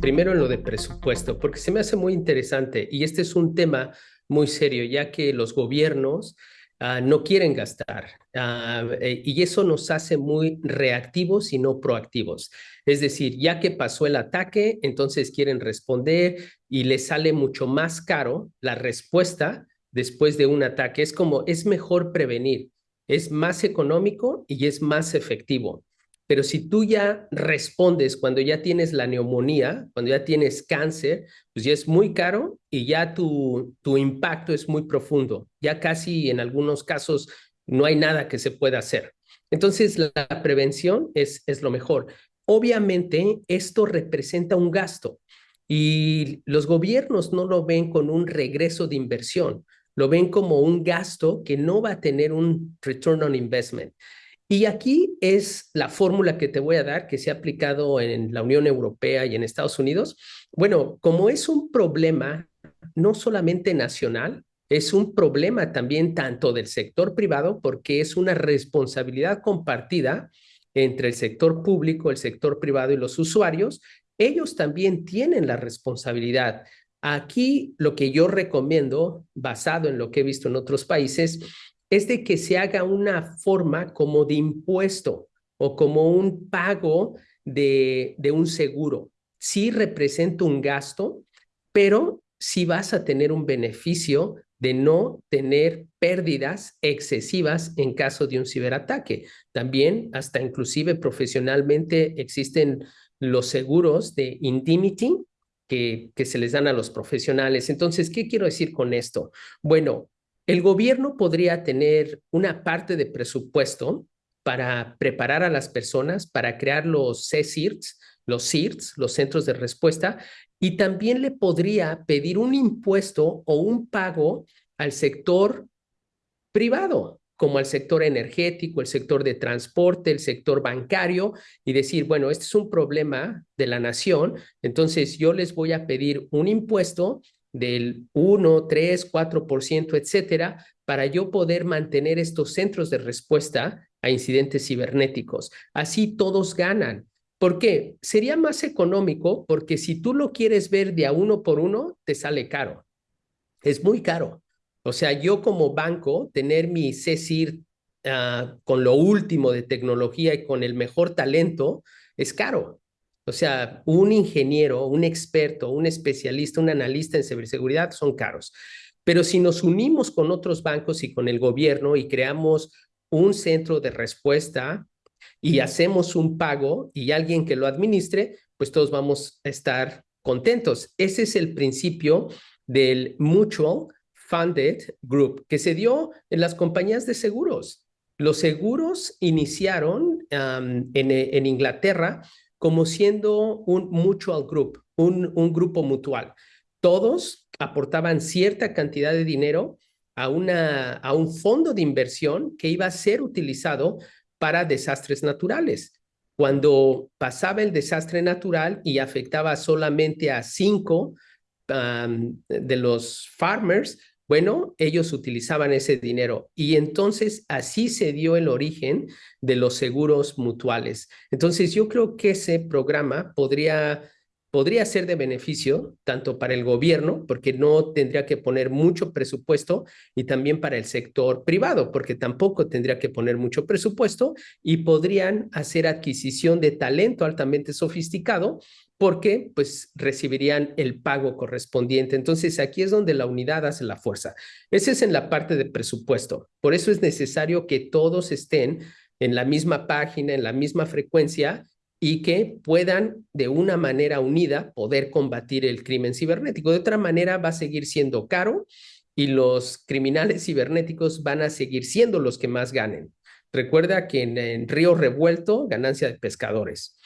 primero en lo de presupuesto, porque se me hace muy interesante y este es un tema muy serio, ya que los gobiernos uh, no quieren gastar uh, y eso nos hace muy reactivos y no proactivos. Es decir, ya que pasó el ataque, entonces quieren responder y les sale mucho más caro la respuesta después de un ataque. Es como, es mejor prevenir, es más económico y es más efectivo. Pero si tú ya respondes cuando ya tienes la neumonía, cuando ya tienes cáncer, pues ya es muy caro y ya tu, tu impacto es muy profundo. Ya casi en algunos casos no hay nada que se pueda hacer. Entonces, la prevención es, es lo mejor. Obviamente, esto representa un gasto y los gobiernos no lo ven con un regreso de inversión, lo ven como un gasto que no va a tener un return on investment. Y aquí es la fórmula que te voy a dar, que se ha aplicado en la Unión Europea y en Estados Unidos. Bueno, como es un problema no solamente nacional, es un problema también tanto del sector privado, porque es una responsabilidad compartida entre el sector público, el sector privado y los usuarios. Ellos también tienen la responsabilidad. Aquí lo que yo recomiendo, basado en lo que he visto en otros países, es de que se haga una forma como de impuesto o como un pago de, de un seguro. Sí representa un gasto, pero sí vas a tener un beneficio de no tener pérdidas excesivas en caso de un ciberataque. También, hasta inclusive profesionalmente, existen los seguros de indemnity que, que se les dan a los profesionales. Entonces, ¿qué quiero decir con esto? Bueno, el gobierno podría tener una parte de presupuesto para preparar a las personas, para crear los CSIRTs, los CIRTs, los centros de respuesta, y también le podría pedir un impuesto o un pago al sector privado, como al sector energético, el sector de transporte, el sector bancario, y decir, bueno, este es un problema de la nación, entonces yo les voy a pedir un impuesto del 1, 3, 4%, etcétera, para yo poder mantener estos centros de respuesta a incidentes cibernéticos. Así todos ganan. ¿Por qué? Sería más económico porque si tú lo quieres ver de a uno por uno, te sale caro. Es muy caro. O sea, yo como banco, tener mi CECIR uh, con lo último de tecnología y con el mejor talento es caro. O sea, un ingeniero, un experto, un especialista, un analista en ciberseguridad son caros. Pero si nos unimos con otros bancos y con el gobierno y creamos un centro de respuesta y hacemos un pago y alguien que lo administre, pues todos vamos a estar contentos. Ese es el principio del Mutual Funded Group que se dio en las compañías de seguros. Los seguros iniciaron um, en, en Inglaterra como siendo un mutual group, un, un grupo mutual. Todos aportaban cierta cantidad de dinero a, una, a un fondo de inversión que iba a ser utilizado para desastres naturales. Cuando pasaba el desastre natural y afectaba solamente a cinco de los farmers, bueno, ellos utilizaban ese dinero y entonces así se dio el origen de los seguros mutuales. Entonces yo creo que ese programa podría podría ser de beneficio tanto para el gobierno, porque no tendría que poner mucho presupuesto, y también para el sector privado, porque tampoco tendría que poner mucho presupuesto, y podrían hacer adquisición de talento altamente sofisticado porque pues recibirían el pago correspondiente. Entonces aquí es donde la unidad hace la fuerza. Ese es en la parte de presupuesto. Por eso es necesario que todos estén en la misma página, en la misma frecuencia y que puedan de una manera unida poder combatir el crimen cibernético. De otra manera va a seguir siendo caro y los criminales cibernéticos van a seguir siendo los que más ganen. Recuerda que en, en Río Revuelto, ganancia de pescadores.